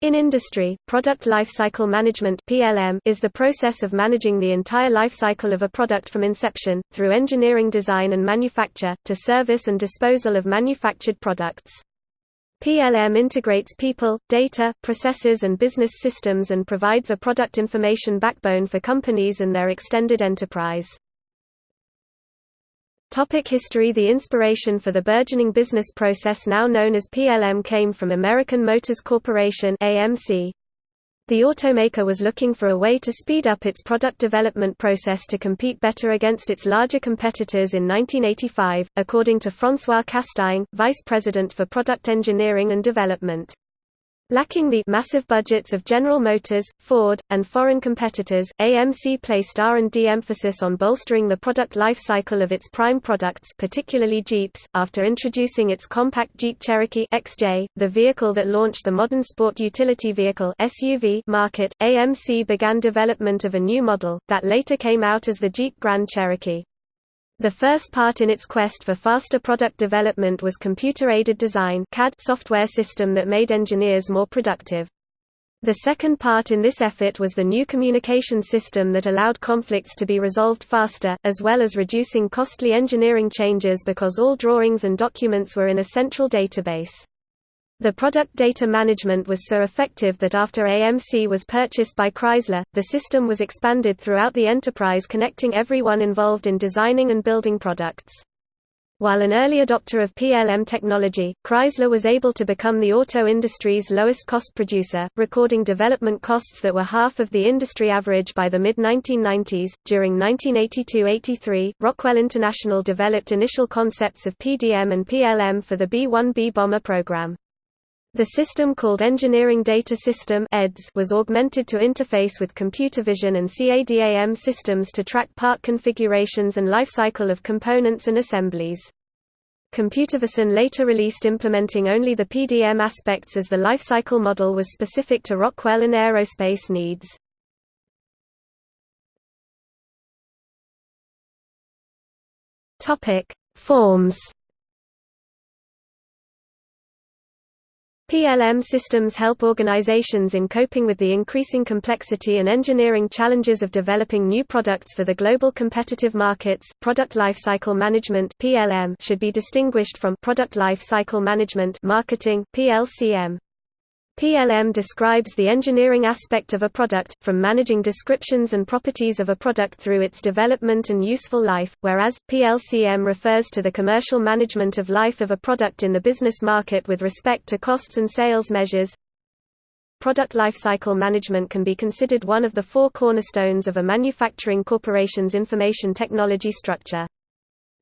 In industry, product lifecycle management (PLM) is the process of managing the entire lifecycle of a product from inception through engineering design and manufacture to service and disposal of manufactured products. PLM integrates people, data, processes and business systems and provides a product information backbone for companies and their extended enterprise. Topic history The inspiration for the burgeoning business process now known as PLM came from American Motors Corporation AMC. The automaker was looking for a way to speed up its product development process to compete better against its larger competitors in 1985, according to François Castaing, vice president for product engineering and development. Lacking the massive budgets of General Motors, Ford, and foreign competitors, AMC placed R&D emphasis on bolstering the product life cycle of its prime products particularly Jeeps. After introducing its compact Jeep Cherokee XJ, the vehicle that launched the modern sport utility vehicle SUV market, AMC began development of a new model, that later came out as the Jeep Grand Cherokee. The first part in its quest for faster product development was computer-aided design CAD software system that made engineers more productive. The second part in this effort was the new communication system that allowed conflicts to be resolved faster, as well as reducing costly engineering changes because all drawings and documents were in a central database. The product data management was so effective that after AMC was purchased by Chrysler, the system was expanded throughout the enterprise connecting everyone involved in designing and building products. While an early adopter of PLM technology, Chrysler was able to become the auto industry's lowest cost producer, recording development costs that were half of the industry average by the mid 1990s. During 1982 83, Rockwell International developed initial concepts of PDM and PLM for the B 1B bomber program. The system called Engineering Data System was augmented to interface with Computervision and CADAM systems to track part configurations and lifecycle of components and assemblies. Computervision later released implementing only the PDM aspects as the lifecycle model was specific to Rockwell and aerospace needs. Forms PLM systems help organizations in coping with the increasing complexity and engineering challenges of developing new products for the global competitive markets. Product lifecycle management (PLM) should be distinguished from product lifecycle management (marketing) (PLCM). PLM describes the engineering aspect of a product, from managing descriptions and properties of a product through its development and useful life, whereas, PLCM refers to the commercial management of life of a product in the business market with respect to costs and sales measures. Product lifecycle management can be considered one of the four cornerstones of a manufacturing corporation's information technology structure.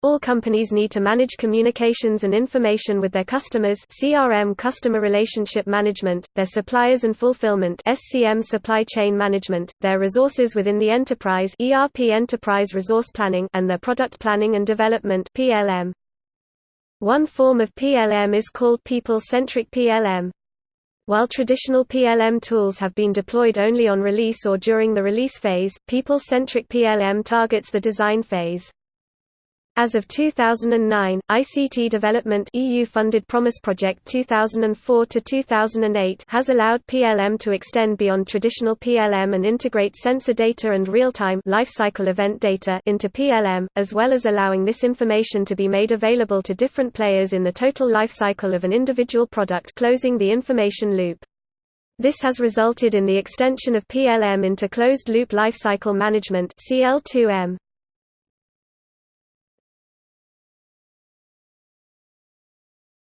All companies need to manage communications and information with their customers CRM customer relationship management, their suppliers and fulfillment SCM supply chain management, their resources within the enterprise ERP enterprise resource planning and their product planning and development PLM. One form of PLM is called people-centric PLM. While traditional PLM tools have been deployed only on release or during the release phase, people-centric PLM targets the design phase. As of 2009, ICT Development EU-funded Promise Project 2004 to 2008 has allowed PLM to extend beyond traditional PLM and integrate sensor data and real-time lifecycle event data into PLM, as well as allowing this information to be made available to different players in the total lifecycle of an individual product closing the information loop. This has resulted in the extension of PLM into closed-loop lifecycle management CL2M.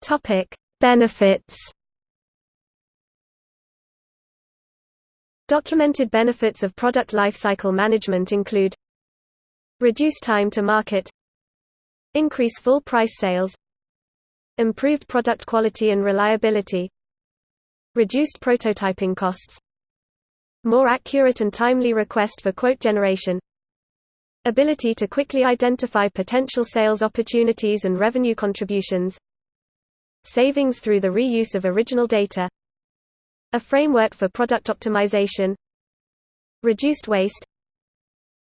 Topic: Benefits. Documented benefits of product lifecycle management include Reduce time to market Increase full price sales Improved product quality and reliability Reduced prototyping costs More accurate and timely request for quote generation Ability to quickly identify potential sales opportunities and revenue contributions savings through the reuse of original data a framework for product optimization reduced waste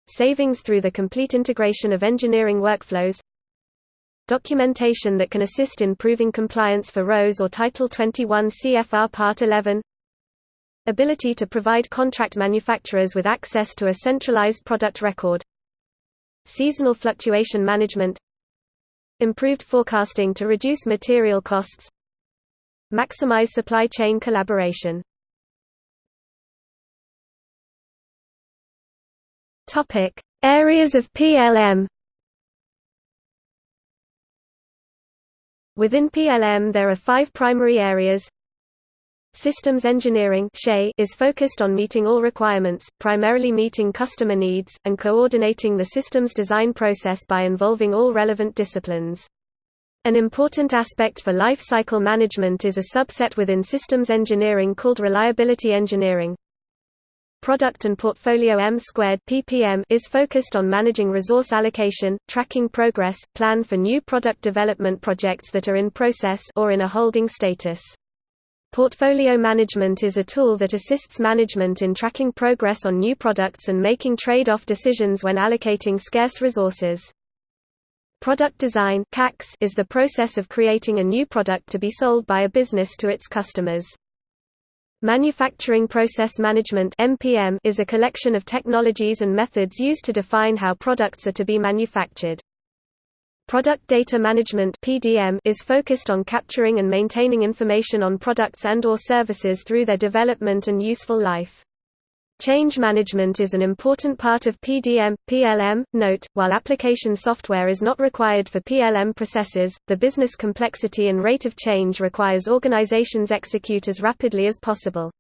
savings through the complete integration of engineering workflows documentation that can assist in proving compliance for RoHS or Title 21 CFR Part 11 ability to provide contract manufacturers with access to a centralized product record seasonal fluctuation management improved forecasting to reduce material costs maximize supply chain collaboration. Topic areas of PLM Within PLM there are five primary areas Systems engineering is focused on meeting all requirements, primarily meeting customer needs, and coordinating the systems design process by involving all relevant disciplines. An important aspect for life cycle management is a subset within systems engineering called reliability engineering. Product and Portfolio M squared (PPM) is focused on managing resource allocation, tracking progress, plan for new product development projects that are in process or in a holding status. Portfolio management is a tool that assists management in tracking progress on new products and making trade-off decisions when allocating scarce resources. Product design is the process of creating a new product to be sold by a business to its customers. Manufacturing Process Management is a collection of technologies and methods used to define how products are to be manufactured. Product Data Management (PDM) is focused on capturing and maintaining information on products and or services through their development and useful life. Change management is an important part of PDM, PLM. Note, while application software is not required for PLM processes, the business complexity and rate of change requires organizations execute as rapidly as possible.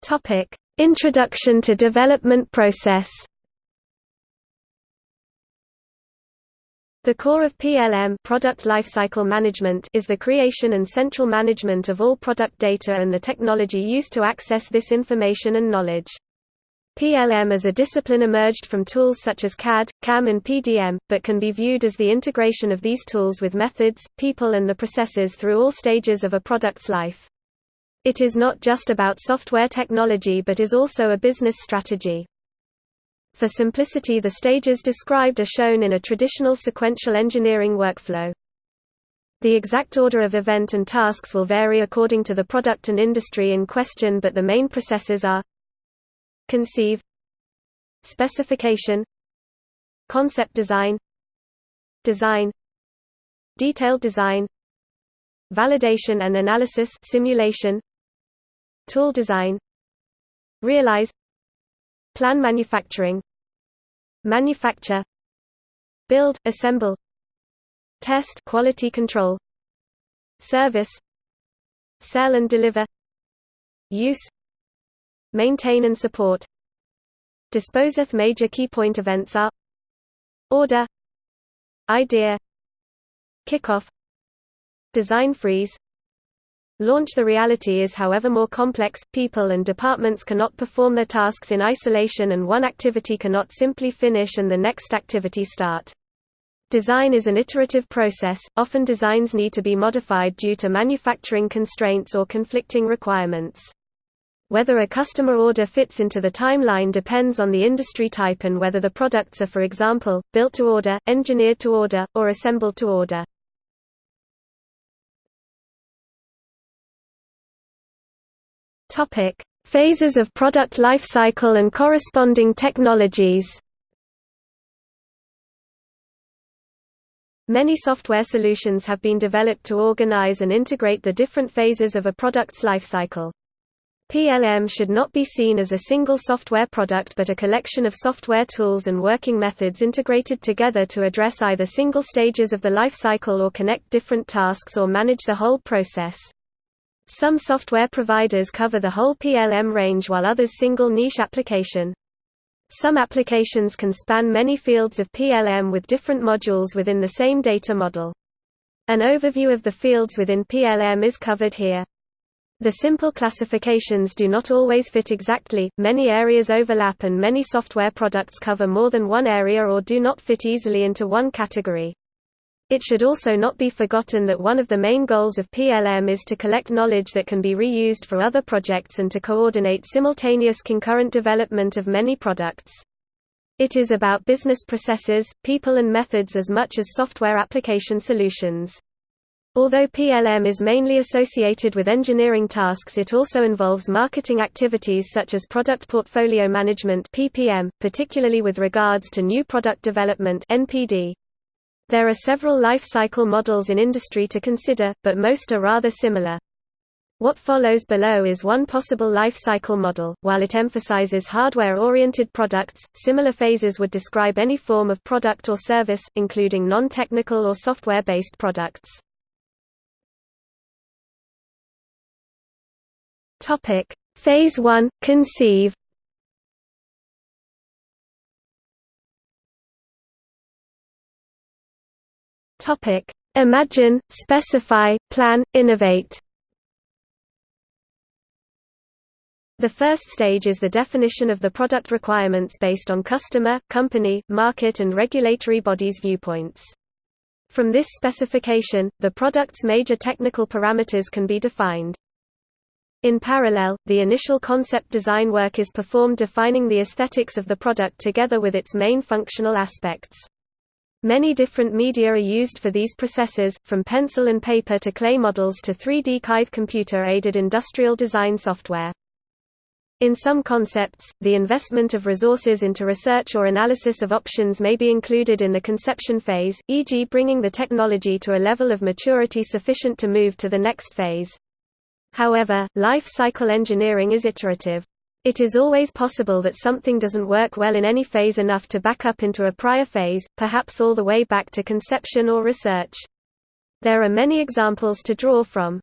Topic: Introduction to development process The core of PLM product lifecycle management is the creation and central management of all product data and the technology used to access this information and knowledge. PLM as a discipline emerged from tools such as CAD, CAM and PDM, but can be viewed as the integration of these tools with methods, people and the processes through all stages of a product's life. It is not just about software technology but is also a business strategy. For simplicity the stages described are shown in a traditional sequential engineering workflow. The exact order of event and tasks will vary according to the product and industry in question but the main processes are Conceive Specification Concept design Design Detailed design Validation and analysis simulation Tool design Realize Plan manufacturing Manufacture Build, assemble Test quality control Service Sell and deliver Use Maintain and support Disposeth major key point events are Order Idea Kickoff Design freeze Launch The reality is however more complex, people and departments cannot perform their tasks in isolation and one activity cannot simply finish and the next activity start. Design is an iterative process, often designs need to be modified due to manufacturing constraints or conflicting requirements. Whether a customer order fits into the timeline depends on the industry type and whether the products are for example, built to order, engineered to order, or assembled to order. Topic: Phases of product lifecycle and corresponding technologies. Many software solutions have been developed to organize and integrate the different phases of a product's lifecycle. PLM should not be seen as a single software product but a collection of software tools and working methods integrated together to address either single stages of the lifecycle or connect different tasks or manage the whole process. Some software providers cover the whole PLM range while others single niche application. Some applications can span many fields of PLM with different modules within the same data model. An overview of the fields within PLM is covered here. The simple classifications do not always fit exactly, many areas overlap and many software products cover more than one area or do not fit easily into one category. It should also not be forgotten that one of the main goals of PLM is to collect knowledge that can be reused for other projects and to coordinate simultaneous concurrent development of many products. It is about business processes, people and methods as much as software application solutions. Although PLM is mainly associated with engineering tasks it also involves marketing activities such as product portfolio management PPM, particularly with regards to new product development NPD. There are several life cycle models in industry to consider, but most are rather similar. What follows below is one possible life cycle model. While it emphasizes hardware-oriented products, similar phases would describe any form of product or service, including non-technical or software-based products. Topic: Phase 1 Conceive. Topic: Imagine, specify, plan, innovate. The first stage is the definition of the product requirements based on customer, company, market and regulatory bodies' viewpoints. From this specification, the product's major technical parameters can be defined. In parallel, the initial concept design work is performed defining the aesthetics of the product together with its main functional aspects. Many different media are used for these processes, from pencil and paper to clay models to 3D CAID computer-aided industrial design software. In some concepts, the investment of resources into research or analysis of options may be included in the conception phase, e.g. bringing the technology to a level of maturity sufficient to move to the next phase. However, life cycle engineering is iterative. It is always possible that something doesn't work well in any phase enough to back up into a prior phase, perhaps all the way back to conception or research. There are many examples to draw from.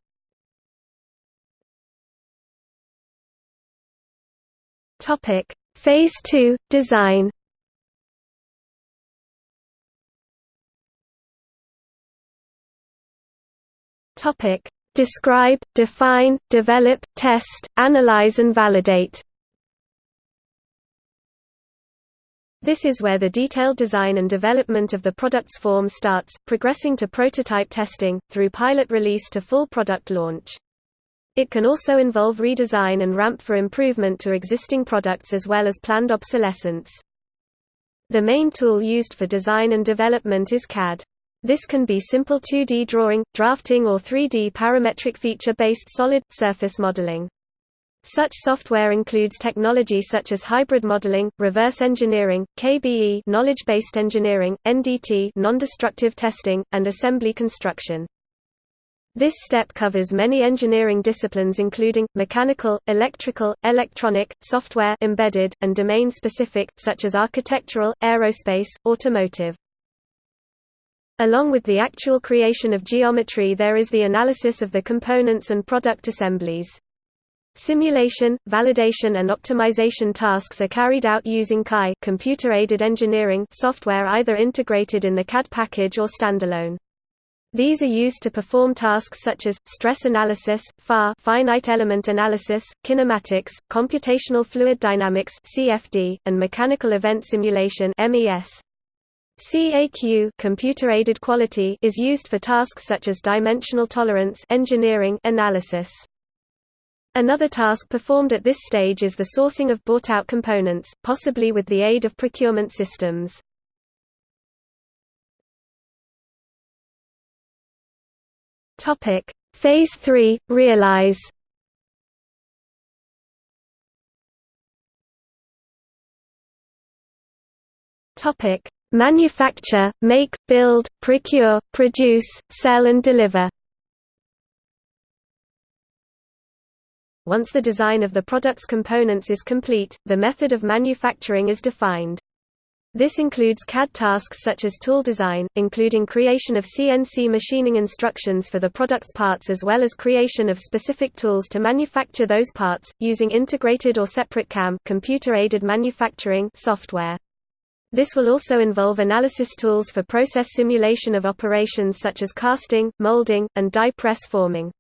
Phase 2 Design. Describe, define, develop, test, analyze and validate. This is where the detailed design and development of the product's form starts, progressing to prototype testing, through pilot release to full product launch. It can also involve redesign and ramp for improvement to existing products as well as planned obsolescence. The main tool used for design and development is CAD. This can be simple 2D drawing, drafting or 3D parametric feature-based solid, surface modeling. Such software includes technology such as hybrid modeling, reverse engineering, KBE knowledge-based engineering, NDT non-destructive testing, and assembly construction. This step covers many engineering disciplines including, mechanical, electrical, electronic, software embedded, and domain-specific, such as architectural, aerospace, automotive. Along with the actual creation of geometry there is the analysis of the components and product assemblies. Simulation, validation and optimization tasks are carried out using CAE computer-aided engineering software either integrated in the CAD package or standalone. These are used to perform tasks such as, stress analysis, FEA finite element analysis, kinematics, computational fluid dynamics CFD, and mechanical event simulation MES. CAQ computer-aided quality is used for tasks such as dimensional tolerance engineering analysis. Another task performed at this stage is the sourcing of bought-out components, possibly with the aid of procurement systems. Topic: Phase 3 Realize Topic: Manufacture, make, build, procure, produce, sell and deliver. Once the design of the product's components is complete, the method of manufacturing is defined. This includes CAD tasks such as tool design, including creation of CNC machining instructions for the product's parts as well as creation of specific tools to manufacture those parts, using integrated or separate CAM computer-aided manufacturing software. This will also involve analysis tools for process simulation of operations such as casting, molding, and die press forming.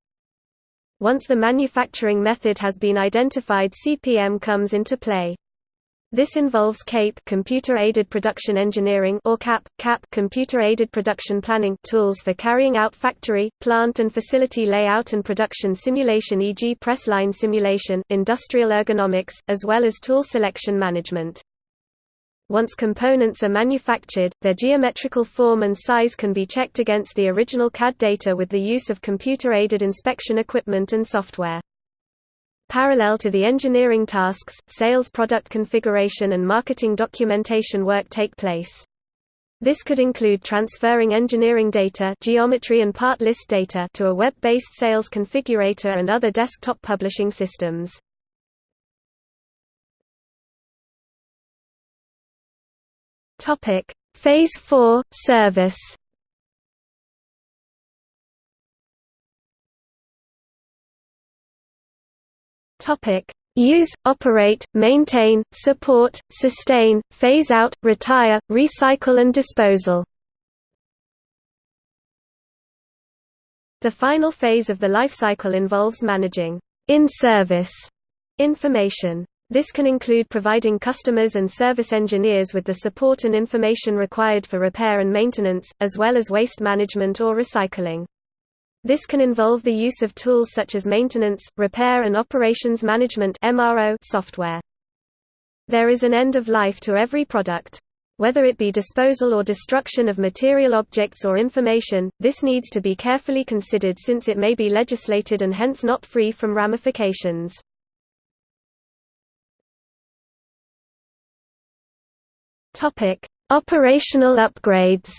Once the manufacturing method has been identified CPM comes into play. This involves CAPE computer-aided production engineering or CAP, CAP computer-aided production planning tools for carrying out factory, plant and facility layout and production simulation e.g. press line simulation, industrial ergonomics, as well as tool selection management. Once components are manufactured, their geometrical form and size can be checked against the original CAD data with the use of computer-aided inspection equipment and software. Parallel to the engineering tasks, sales product configuration and marketing documentation work take place. This could include transferring engineering data geometry and part list data to a web-based sales configurator and other desktop publishing systems. Topic: Phase 4 service. Topic: Use, operate, maintain, support, sustain, phase out, retire, recycle and disposal. The final phase of the life cycle involves managing in-service information. This can include providing customers and service engineers with the support and information required for repair and maintenance, as well as waste management or recycling. This can involve the use of tools such as maintenance, repair and operations management software. There is an end of life to every product. Whether it be disposal or destruction of material objects or information, this needs to be carefully considered since it may be legislated and hence not free from ramifications. Operational upgrades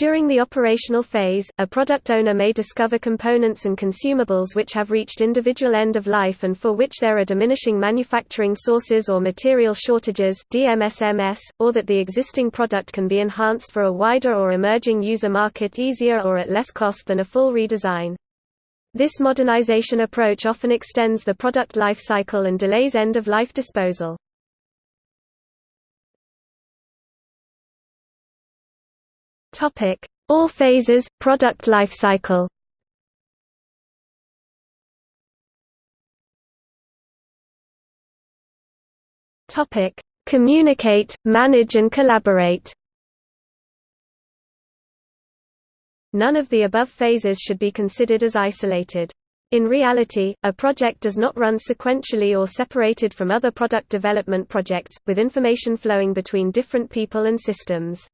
During the operational phase, a product owner may discover components and consumables which have reached individual end of life and for which there are diminishing manufacturing sources or material shortages DMSMS, or that the existing product can be enhanced for a wider or emerging user market easier or at less cost than a full redesign. This modernization approach often extends the product life cycle and delays end-of-life disposal. All phases product lifecycle. Topic: Communicate, manage and collaborate. None of the above phases should be considered as isolated. In reality, a project does not run sequentially or separated from other product development projects, with information flowing between different people and systems.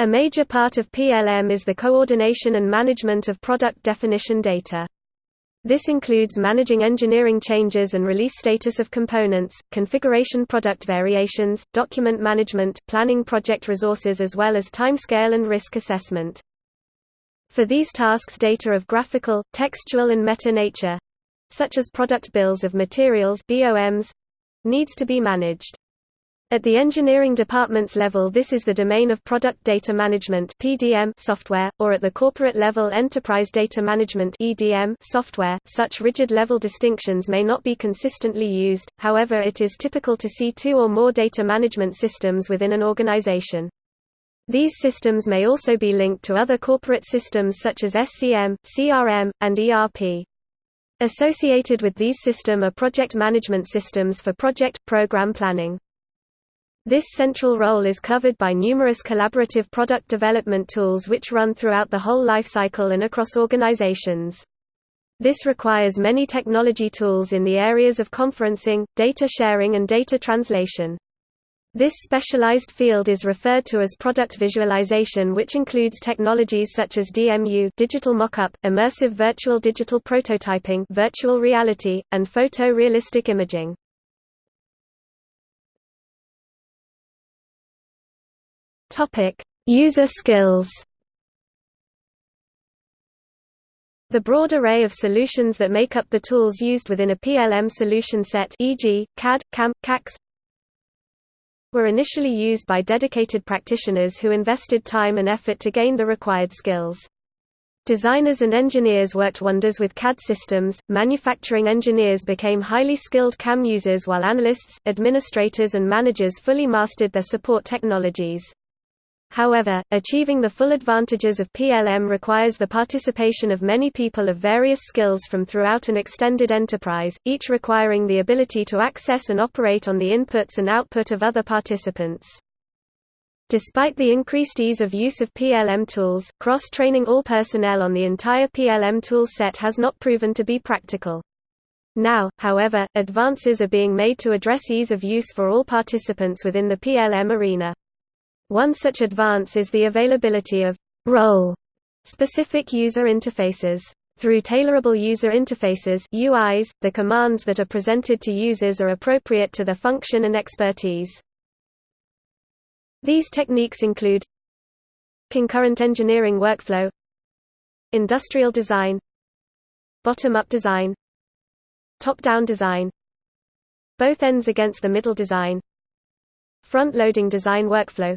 A major part of PLM is the coordination and management of product definition data. This includes managing engineering changes and release status of components, configuration product variations, document management, planning project resources as well as timescale and risk assessment. For these tasks data of graphical, textual and meta nature such as product bills of materials BOMs, needs to be managed. At the engineering department's level this is the domain of Product Data Management (PDM) software, or at the corporate level Enterprise Data Management (EDM) software. Such rigid level distinctions may not be consistently used, however it is typical to see two or more data management systems within an organization. These systems may also be linked to other corporate systems such as SCM, CRM, and ERP. Associated with these systems are project management systems for project, program planning. This central role is covered by numerous collaborative product development tools which run throughout the whole lifecycle and across organizations. This requires many technology tools in the areas of conferencing, data sharing and data translation. This specialized field is referred to as product visualization which includes technologies such as DMU digital mockup, immersive virtual digital prototyping virtual reality, and photo-realistic imaging. User skills. The broad array of solutions that make up the tools used within a PLM solution set e.g., CAD, CAM, CAX were initially used by dedicated practitioners who invested time and effort to gain the required skills. Designers and engineers worked wonders with CAD systems, manufacturing engineers became highly skilled CAM users while analysts, administrators and managers fully mastered their support technologies. However, achieving the full advantages of PLM requires the participation of many people of various skills from throughout an extended enterprise, each requiring the ability to access and operate on the inputs and output of other participants. Despite the increased ease of use of PLM tools, cross-training all personnel on the entire PLM tool set has not proven to be practical. Now, however, advances are being made to address ease of use for all participants within the PLM arena. One such advance is the availability of role-specific user interfaces. Through tailorable user interfaces UIs, the commands that are presented to users are appropriate to their function and expertise. These techniques include concurrent engineering workflow industrial design bottom-up design top-down design both ends against the middle design front-loading design workflow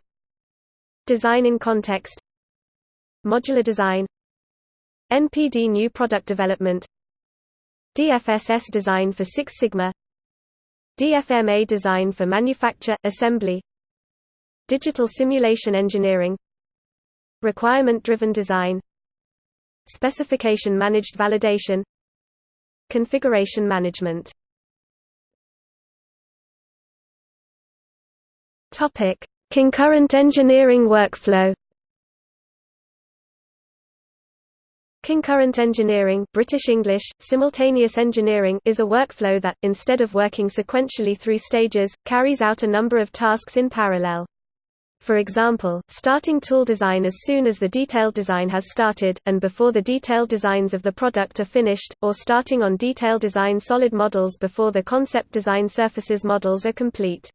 design in context modular design NPD new product development DFSS design for Six Sigma DFMA design for manufacture, assembly Digital simulation engineering Requirement-driven design Specification managed validation Configuration management. Topic: Concurrent engineering workflow. Concurrent engineering British English, simultaneous engineering is a workflow that, instead of working sequentially through stages, carries out a number of tasks in parallel. For example, starting tool design as soon as the detailed design has started, and before the detailed designs of the product are finished, or starting on detail design solid models before the concept design surfaces models are complete.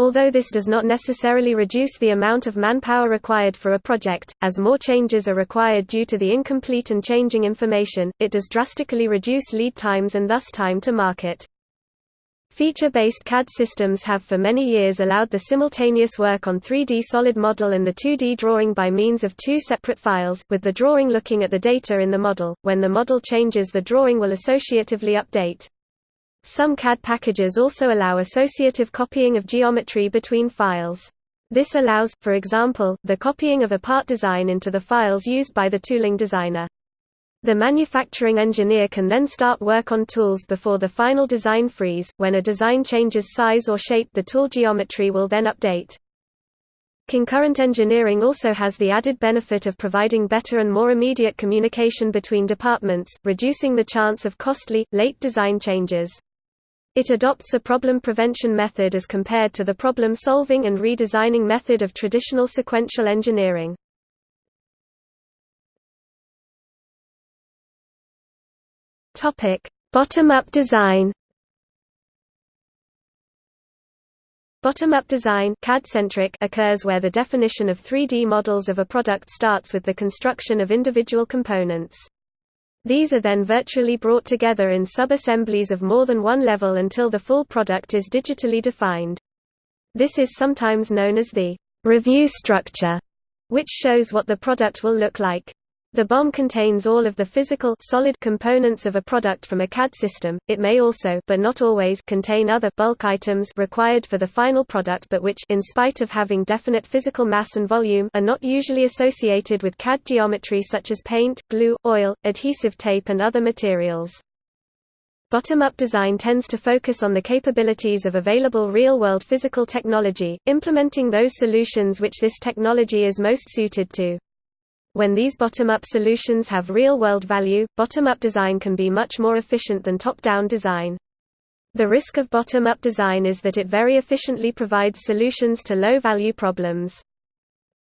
Although this does not necessarily reduce the amount of manpower required for a project, as more changes are required due to the incomplete and changing information, it does drastically reduce lead times and thus time to market. Feature-based CAD systems have for many years allowed the simultaneous work on 3D solid model and the 2D drawing by means of two separate files, with the drawing looking at the data in the model. When the model changes the drawing will associatively update. Some CAD packages also allow associative copying of geometry between files. This allows, for example, the copying of a part design into the files used by the tooling designer. The manufacturing engineer can then start work on tools before the final design freeze. When a design changes size or shape, the tool geometry will then update. Concurrent engineering also has the added benefit of providing better and more immediate communication between departments, reducing the chance of costly, late design changes. It adopts a problem prevention method as compared to the problem solving and redesigning method of traditional sequential engineering. Bottom-up design. Bottom-up design CAD-centric occurs where the definition of 3D models of a product starts with the construction of individual components. These are then virtually brought together in sub-assemblies of more than one level until the full product is digitally defined. This is sometimes known as the review structure, which shows what the product will look like. The BOM contains all of the physical solid components of a product from a CAD system. It may also but not always contain other bulk items required for the final product but which in spite of having definite physical mass and volume are not usually associated with CAD geometry such as paint, glue, oil, adhesive tape and other materials. Bottom-up design tends to focus on the capabilities of available real-world physical technology, implementing those solutions which this technology is most suited to. When these bottom-up solutions have real-world value, bottom-up design can be much more efficient than top-down design. The risk of bottom-up design is that it very efficiently provides solutions to low-value problems.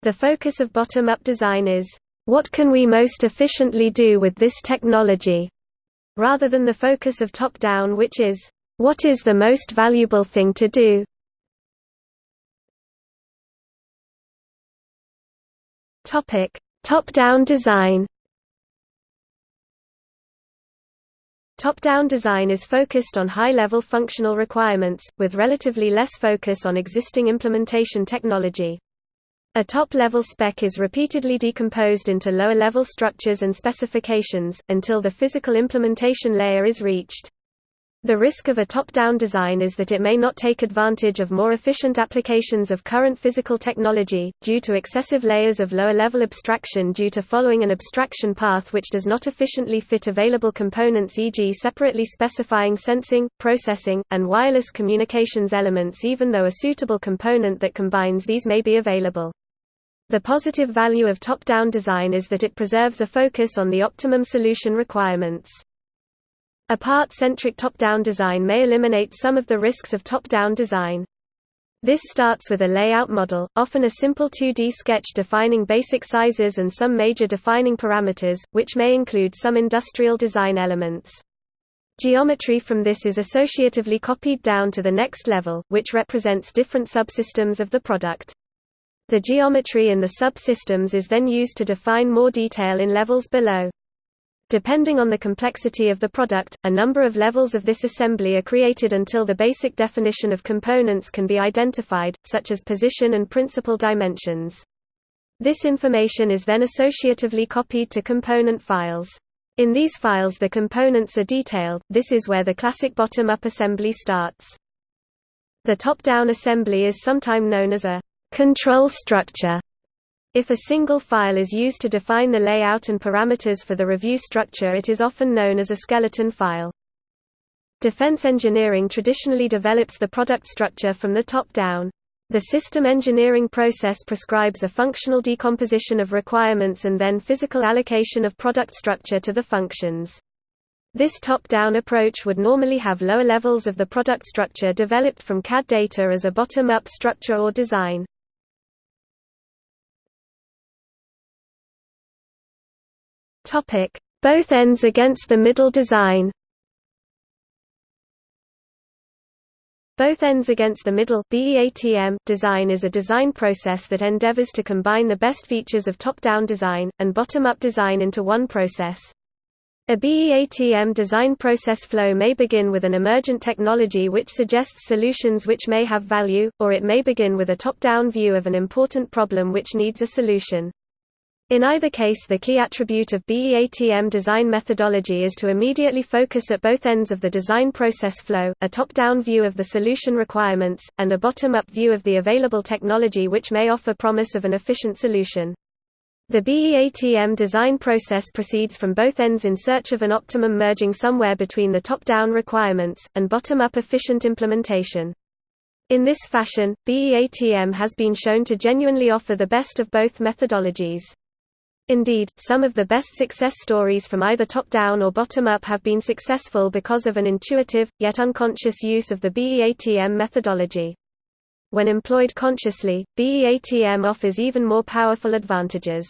The focus of bottom-up design is, what can we most efficiently do with this technology, rather than the focus of top-down which is, what is the most valuable thing to do? Topic: Top-down design Top-down design is focused on high-level functional requirements, with relatively less focus on existing implementation technology. A top-level spec is repeatedly decomposed into lower-level structures and specifications, until the physical implementation layer is reached. The risk of a top-down design is that it may not take advantage of more efficient applications of current physical technology, due to excessive layers of lower-level abstraction due to following an abstraction path which does not efficiently fit available components e.g. separately specifying sensing, processing, and wireless communications elements even though a suitable component that combines these may be available. The positive value of top-down design is that it preserves a focus on the optimum solution requirements. A part-centric top-down design may eliminate some of the risks of top-down design. This starts with a layout model, often a simple 2D sketch defining basic sizes and some major defining parameters, which may include some industrial design elements. Geometry from this is associatively copied down to the next level, which represents different subsystems of the product. The geometry in the subsystems is then used to define more detail in levels below. Depending on the complexity of the product, a number of levels of this assembly are created until the basic definition of components can be identified, such as position and principal dimensions. This information is then associatively copied to component files. In these files the components are detailed, this is where the classic bottom-up assembly starts. The top-down assembly is sometimes known as a control structure if a single file is used to define the layout and parameters for the review structure it is often known as a skeleton file. Defense engineering traditionally develops the product structure from the top down. The system engineering process prescribes a functional decomposition of requirements and then physical allocation of product structure to the functions. This top-down approach would normally have lower levels of the product structure developed from CAD data as a bottom-up structure or design. Topic: Both ends against the middle design. Both ends against the middle design is a design process that endeavors to combine the best features of top-down design and bottom-up design into one process. A BEATM design process flow may begin with an emergent technology which suggests solutions which may have value, or it may begin with a top-down view of an important problem which needs a solution. In either case the key attribute of BEATM design methodology is to immediately focus at both ends of the design process flow, a top-down view of the solution requirements, and a bottom-up view of the available technology which may offer promise of an efficient solution. The BEATM design process proceeds from both ends in search of an optimum merging somewhere between the top-down requirements, and bottom-up efficient implementation. In this fashion, BEATM has been shown to genuinely offer the best of both methodologies. Indeed, some of the best success stories from either top-down or bottom-up have been successful because of an intuitive, yet unconscious use of the BEATM methodology. When employed consciously, BEATM offers even more powerful advantages.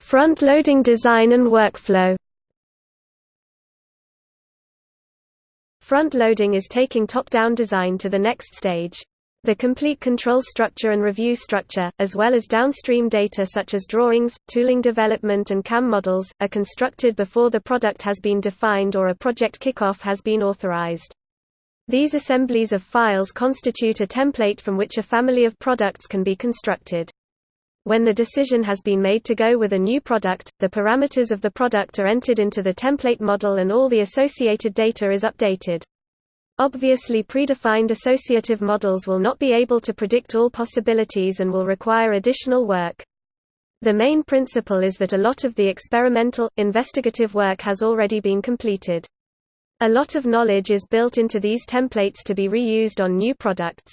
Front-loading design and workflow Front-loading is taking top-down design to the next stage. The complete control structure and review structure, as well as downstream data such as drawings, tooling development and CAM models, are constructed before the product has been defined or a project kickoff has been authorized. These assemblies of files constitute a template from which a family of products can be constructed. When the decision has been made to go with a new product, the parameters of the product are entered into the template model and all the associated data is updated. Obviously predefined associative models will not be able to predict all possibilities and will require additional work. The main principle is that a lot of the experimental, investigative work has already been completed. A lot of knowledge is built into these templates to be reused on new products.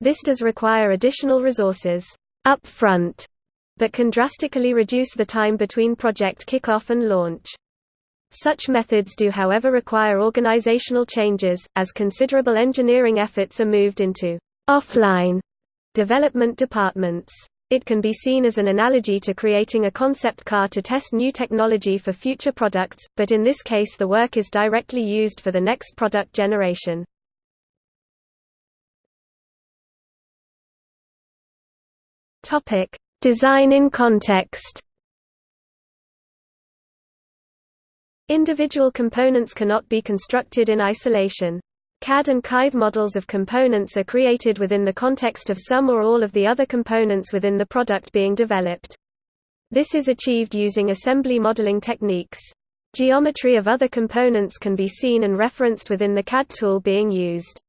This does require additional resources up front, but can drastically reduce the time between project kickoff and launch. Such methods do however require organizational changes, as considerable engineering efforts are moved into offline development departments. It can be seen as an analogy to creating a concept car to test new technology for future products, but in this case the work is directly used for the next product generation. Design in context Individual components cannot be constructed in isolation. CAD and CAID models of components are created within the context of some or all of the other components within the product being developed. This is achieved using assembly modeling techniques. Geometry of other components can be seen and referenced within the CAD tool being used.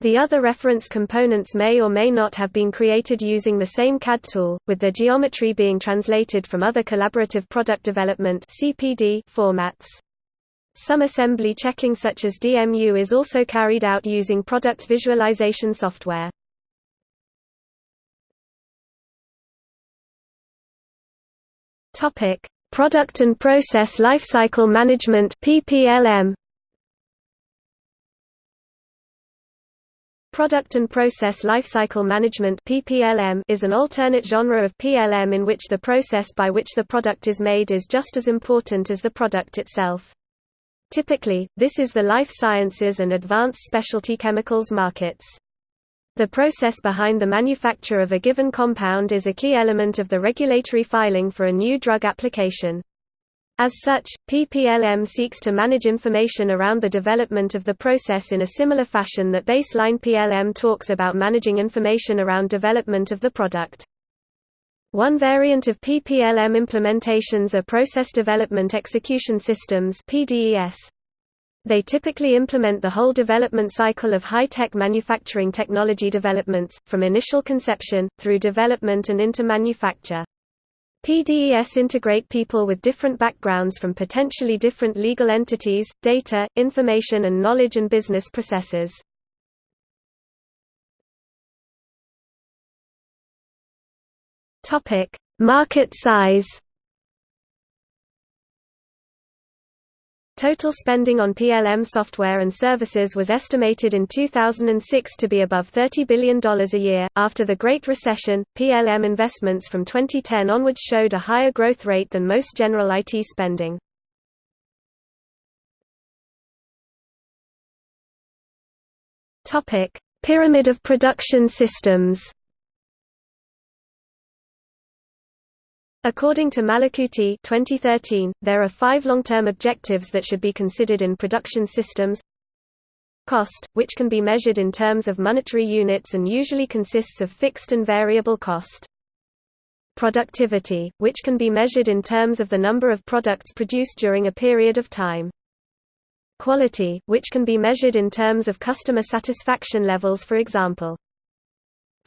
The other reference components may or may not have been created using the same CAD tool, with their geometry being translated from other collaborative product development formats. Some assembly checking such as DMU is also carried out using product visualization software. Topic: Product and Process Lifecycle Management (PPLM). Product and Process Lifecycle Management is an alternate genre of PLM in which the process by which the product is made is just as important as the product itself. Typically, this is the life sciences and advanced specialty chemicals markets. The process behind the manufacture of a given compound is a key element of the regulatory filing for a new drug application. As such, PPLM seeks to manage information around the development of the process in a similar fashion that baseline PLM talks about managing information around development of the product. One variant of PPLM implementations are Process Development Execution Systems. They typically implement the whole development cycle of high-tech manufacturing technology developments, from initial conception, through development and into manufacture. PDES integrate people with different backgrounds from potentially different legal entities, data, information and knowledge and business processes. Market size Total spending on PLM software and services was estimated in 2006 to be above $30 billion a year. After the Great Recession, PLM investments from 2010 onwards showed a higher growth rate than most general IT spending. Topic: Pyramid of production systems. According to Malakooti 2013, there are five long-term objectives that should be considered in production systems. Cost, which can be measured in terms of monetary units and usually consists of fixed and variable cost. Productivity, which can be measured in terms of the number of products produced during a period of time. Quality, which can be measured in terms of customer satisfaction levels for example.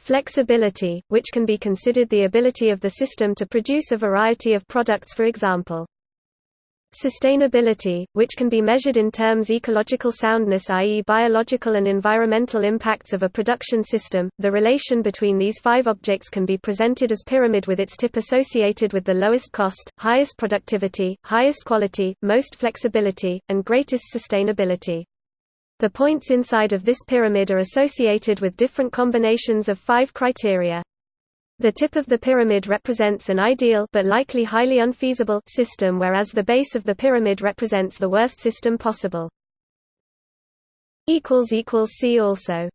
Flexibility, which can be considered the ability of the system to produce a variety of products for example. Sustainability, which can be measured in terms ecological soundness i.e. biological and environmental impacts of a production system. The relation between these five objects can be presented as pyramid with its tip associated with the lowest cost, highest productivity, highest quality, most flexibility, and greatest sustainability. The points inside of this pyramid are associated with different combinations of five criteria. The tip of the pyramid represents an ideal but likely highly unfeasible system whereas the base of the pyramid represents the worst system possible. See also